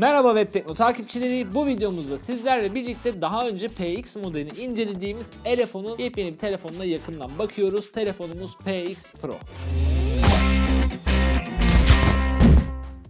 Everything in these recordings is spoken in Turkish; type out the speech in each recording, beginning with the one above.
Merhaba Web Tekno takipçileri. Bu videomuzda sizlerle birlikte daha önce PX modelini incelediğimiz Elefon'un yepyeni bir telefonuna yakından bakıyoruz. Telefonumuz PX Pro.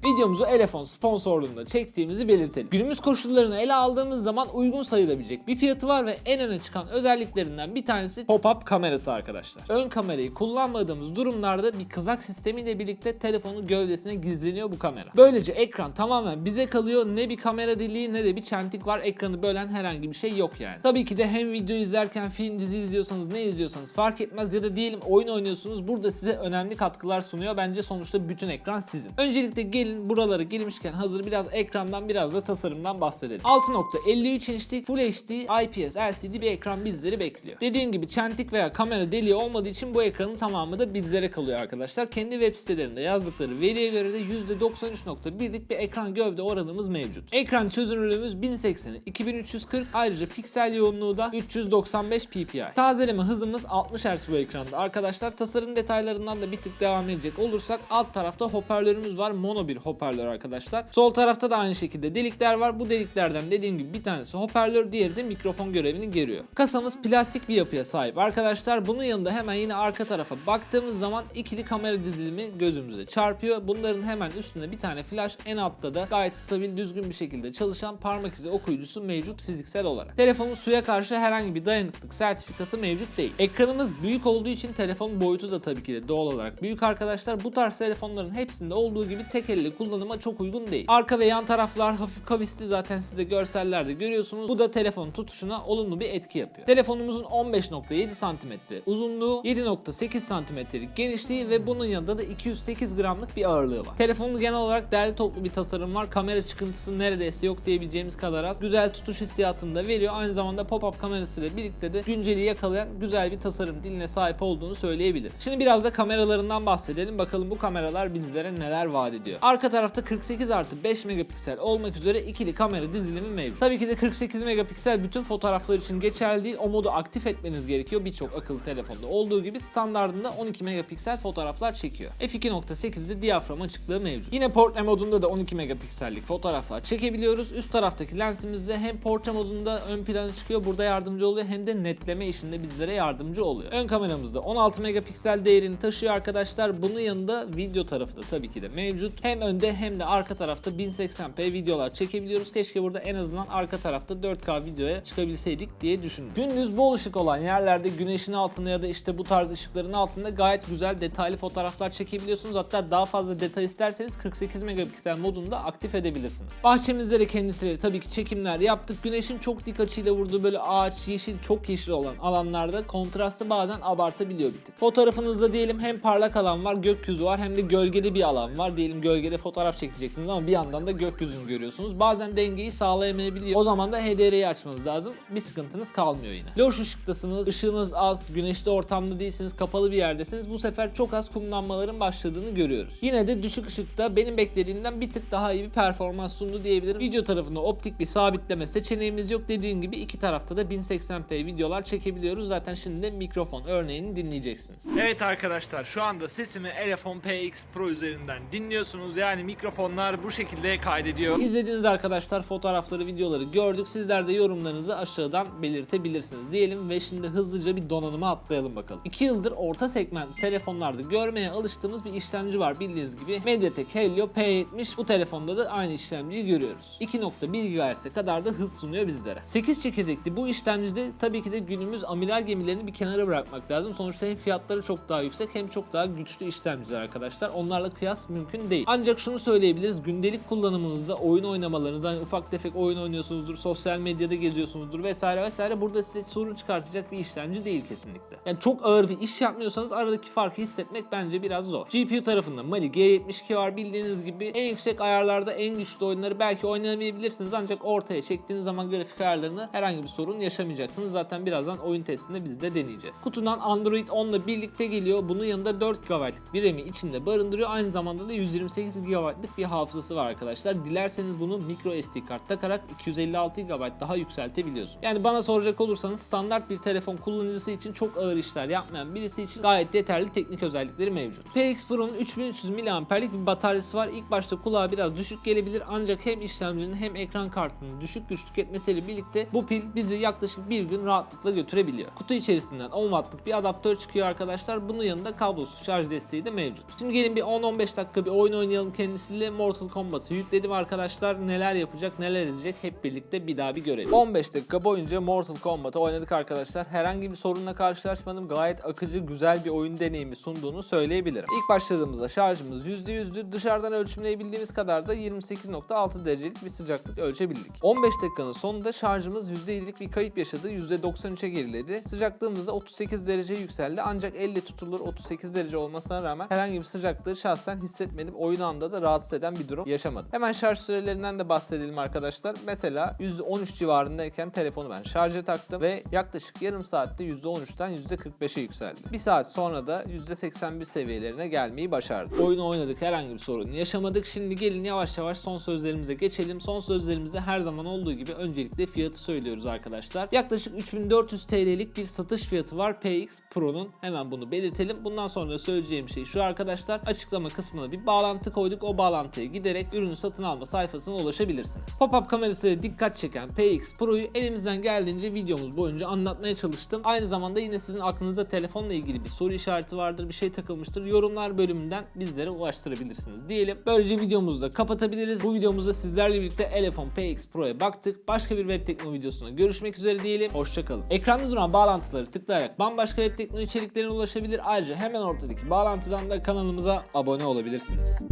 Videomuzu Elefon sponsorluğunda çektiğimizi belirtelim. Günümüz koşullarını ele aldığımız zaman uygun sayılabilecek bir fiyatı var ve en öne çıkan özelliklerinden bir tanesi pop-up kamerası arkadaşlar. Ön kamerayı kullanmadığımız durumlarda bir kızak sistemiyle birlikte telefonun gövdesine gizleniyor bu kamera. Böylece ekran tamamen bize kalıyor. Ne bir kamera deliği ne de bir çentik var. Ekranı bölen herhangi bir şey yok yani. Tabii ki de hem video izlerken film dizi izliyorsanız ne izliyorsanız fark etmez ya da diyelim oyun oynuyorsunuz. Burada size önemli katkılar sunuyor. Bence sonuçta bütün ekran sizin. Öncelikle gelin buralara girmişken hazır biraz ekrandan biraz da tasarımdan bahsedelim. 6.53 inçlik Full HD IPS LCD bir ekran bizleri bekliyor. Dediğim gibi çentik veya kamera deliği olmadığı için bu ekranın tamamı da bizlere kalıyor arkadaşlar. Kendi web sitelerinde yazdıkları veriye göre de %93.1'lik bir ekran gövde oranımız mevcut. Ekran çözünürlüğümüz 1080'e 2340 ayrıca piksel yoğunluğu da 395 ppi. Tazeleme hızımız 60 Hz bu ekranda. Arkadaşlar tasarım detaylarından da bir tık devam edecek olursak alt tarafta hoparlörümüz var. Mono bir hoparlör arkadaşlar. Sol tarafta da aynı şekilde delikler var. Bu deliklerden dediğim gibi bir tanesi hoparlör, diğeri de mikrofon görevini görüyor. Kasamız plastik bir yapıya sahip arkadaşlar. Bunun yanında hemen yine arka tarafa baktığımız zaman ikili kamera dizilimi gözümüze çarpıyor. Bunların hemen üstünde bir tane flash, en altta da gayet stabil, düzgün bir şekilde çalışan parmak izi okuyucusu mevcut fiziksel olarak. Telefonun suya karşı herhangi bir dayanıklık sertifikası mevcut değil. Ekranımız büyük olduğu için telefon boyutu da tabii ki de doğal olarak büyük arkadaşlar. Bu tarz telefonların hepsinde olduğu gibi tek elle kullanıma çok uygun değil. Arka ve yan taraflar hafif kavisli zaten siz de görsellerde görüyorsunuz. Bu da telefonun tutuşuna olumlu bir etki yapıyor. Telefonumuzun 15.7 cm uzunluğu, 7.8 cm'lik genişliği ve bunun yanında da 208 gramlık bir ağırlığı var. Telefonun genel olarak derli toplu bir tasarım var. Kamera çıkıntısı neredeyse yok diyebileceğimiz kadar az. Güzel tutuş hissiyatını da veriyor. Aynı zamanda pop-up kamerasıyla birlikte de günceli yakalayan güzel bir tasarım diline sahip olduğunu söyleyebiliriz. Şimdi biraz da kameralarından bahsedelim. Bakalım bu kameralar bizlere neler vaat ediyor. Arka tarafta 48 artı 5 megapiksel olmak üzere ikili kamera dizilimi mevcut. Tabii ki de 48 megapiksel bütün fotoğraflar için geçerli değil. O modu aktif etmeniz gerekiyor. Birçok akıllı telefonda olduğu gibi standartında 12 megapiksel fotoğraflar çekiyor. F2.8'de diyafram açıklığı mevcut. Yine portre modunda da 12 megapiksellik fotoğraflar çekebiliyoruz. Üst taraftaki lensimizde hem portre modunda ön plana çıkıyor. Burada yardımcı oluyor hem de netleme işinde bizlere yardımcı oluyor. Ön kameramızda 16 megapiksel değerini taşıyor arkadaşlar. Bunun yanında video tarafı da tabii ki de mevcut. Hem önde hem de arka tarafta 1080p videolar çekebiliyoruz. Keşke burada en azından arka tarafta 4K videoya çıkabilseydik diye düşündüm. Gündüz bol ışık olan yerlerde güneşin altında ya da işte bu tarz ışıkların altında gayet güzel detaylı fotoğraflar çekebiliyorsunuz. Hatta daha fazla detay isterseniz 48 megapiksel modunda aktif edebilirsiniz. Bahçemizde de kendisiyle tabii ki çekimler yaptık. Güneşin çok dik açıyla vurduğu böyle ağaç, yeşil, çok yeşil olan alanlarda kontrastı bazen abartabiliyor bir tık. Fotoğrafınızda diyelim hem parlak alan var, gökyüzü var hem de gölgeli bir alan var. Diyelim gölgede fotoğraf çekeceksiniz ama bir yandan da gökyüzünü görüyorsunuz. Bazen dengeyi sağlayamayabiliyor. O zaman da HDR'yi açmanız lazım. Bir sıkıntınız kalmıyor yine. Loş ışıktasınız, ışığınız az, güneşli ortamda değilsiniz, kapalı bir yerdesiniz. Bu sefer çok az kumlanmaların başladığını görüyoruz. Yine de düşük ışıkta benim beklediğimden bir tık daha iyi bir performans sundu diyebilirim. Video tarafında optik bir sabitleme seçeneğimiz yok. Dediğim gibi iki tarafta da 1080p videolar çekebiliyoruz. Zaten şimdi de mikrofon örneğini dinleyeceksiniz. Evet arkadaşlar şu anda sesimi Elefon PX Pro üzerinden dinliyorsunuz. Yani mikrofonlar bu şekilde kaydediyor. İzlediğiniz arkadaşlar fotoğrafları, videoları gördük. Sizler de yorumlarınızı aşağıdan belirtebilirsiniz diyelim ve şimdi hızlıca bir donanıma atlayalım bakalım. 2 yıldır orta segment telefonlarda görmeye alıştığımız bir işlemci var bildiğiniz gibi. MediaTek Helio P70 bu telefonda da aynı işlemciyi görüyoruz. 2.1 GHz'e kadar da hız sunuyor bizlere. 8 çekirdekli bu işlemcide tabii ki de günümüz amiral gemilerini bir kenara bırakmak lazım. Sonuçta hem fiyatları çok daha yüksek hem çok daha güçlü işlemciler arkadaşlar. Onlarla kıyas mümkün değil. Ancak şunu söyleyebiliriz. Gündelik kullanımınızda oyun oynamalarınızda hani ufak tefek oyun oynuyorsunuzdur, sosyal medyada geziyorsunuzdur vesaire vesaire burada size sorun çıkartacak bir işlemci değil kesinlikle. Yani çok ağır bir iş yapmıyorsanız aradaki farkı hissetmek bence biraz zor. GPU tarafında Mali G72 var bildiğiniz gibi en yüksek ayarlarda en güçlü oyunları belki oynayamayabilirsiniz ancak ortaya çektiğiniz zaman grafik ayarlarını herhangi bir sorun yaşamayacaksınız. Zaten birazdan oyun testinde biz de deneyeceğiz. Kutudan Android 10 ile birlikte geliyor. Bunun yanında 4 GB'lık bir RAM'i içinde barındırıyor. Aynı zamanda da 128 GB'lık bir hafızası var arkadaşlar. Dilerseniz bunu micro SD kart takarak 256 GB daha yükseltebiliyorsunuz. Yani bana soracak olursanız standart bir telefon kullanıcısı için çok ağır işler yapmayan birisi için gayet yeterli teknik özellikleri mevcut. PX Pro'nun 3300 mAh'lik bir bataryası var. İlk başta kulağa biraz düşük gelebilir ancak hem işlemcinin hem ekran kartının düşük güç tüketmesiyle birlikte bu pil bizi yaklaşık bir gün rahatlıkla götürebiliyor. Kutu içerisinden 10 wattlık bir adaptör çıkıyor arkadaşlar. Bunun yanında kablosuz şarj desteği de mevcut. Şimdi gelin bir 10-15 dakika bir oyun oynayalım kendisiyle. Mortal Kombat'ı yükledim arkadaşlar. Neler yapacak neler edecek hep birlikte bir daha bir görelim. 15 dakika boyunca Mortal Kombat'ı oynadık arkadaşlar. Herhangi bir sorunla karşılaşmadım. Gayet akıcı güzel bir oyun deneyimi sunduğunu söyleyebilirim. İlk başladığımızda şarjımız %100'dü. Dışarıdan ölçümleyebildiğimiz kadar da 28.6 derecelik bir sıcaklık ölçebildik. 15 dakikanın sonunda şarjımız %7'lik bir kayıp yaşadı. %93'e geriledi. Sıcaklığımız da 38 derece yükseldi. Ancak elle tutulur 38 derece olmasına rağmen herhangi bir sıcaklığı şahsen hissetmedim. Oyun anda da rahatsız eden bir durum yaşamadım. Hemen şarj sürelerinden de bahsedelim arkadaşlar. Mesela %13 civarındayken telefonu ben şarja taktım ve yaklaşık yarım saatte %13'ten %45'e yükseldi. Bir saat sonra da %81 seviyelerine gelmeyi başardı. Oyunu oynadık herhangi bir sorun yaşamadık. Şimdi gelin yavaş yavaş son sözlerimize geçelim. Son sözlerimizde her zaman olduğu gibi öncelikle fiyatı söylüyoruz arkadaşlar. Yaklaşık 3400 TL'lik bir satış fiyatı var PX Pro'nun. Hemen bunu belirtelim. Bundan sonra söyleyeceğim şey şu arkadaşlar. Açıklama kısmına bir bağlantı koyduk. O bağlantıya giderek ürünü satın alma sayfasına ulaşabilirsiniz. Pop-up kamerasıyla dikkat çeken PX Pro'yu elimizden geldiğince videomuz boyunca anlatmaya çalıştım. Aynı zamanda yine sizin aklınızda telefonla ilgili bir soru işareti vardır, bir şey takılmıştır. Yorumlar bölümünden bizlere ulaştırabilirsiniz diyelim. Böylece videomuzu da kapatabiliriz. Bu videomuzda sizlerle birlikte Elefon PX Pro'ya baktık. Başka bir web tekno videosunda görüşmek üzere diyelim. Hoşçakalın. Ekranda duran bağlantıları tıklayarak bambaşka web tekno içeriklerine ulaşabilir. Ayrıca hemen ortadaki bağlantıdan da kanalımıza abone olabilirsiniz.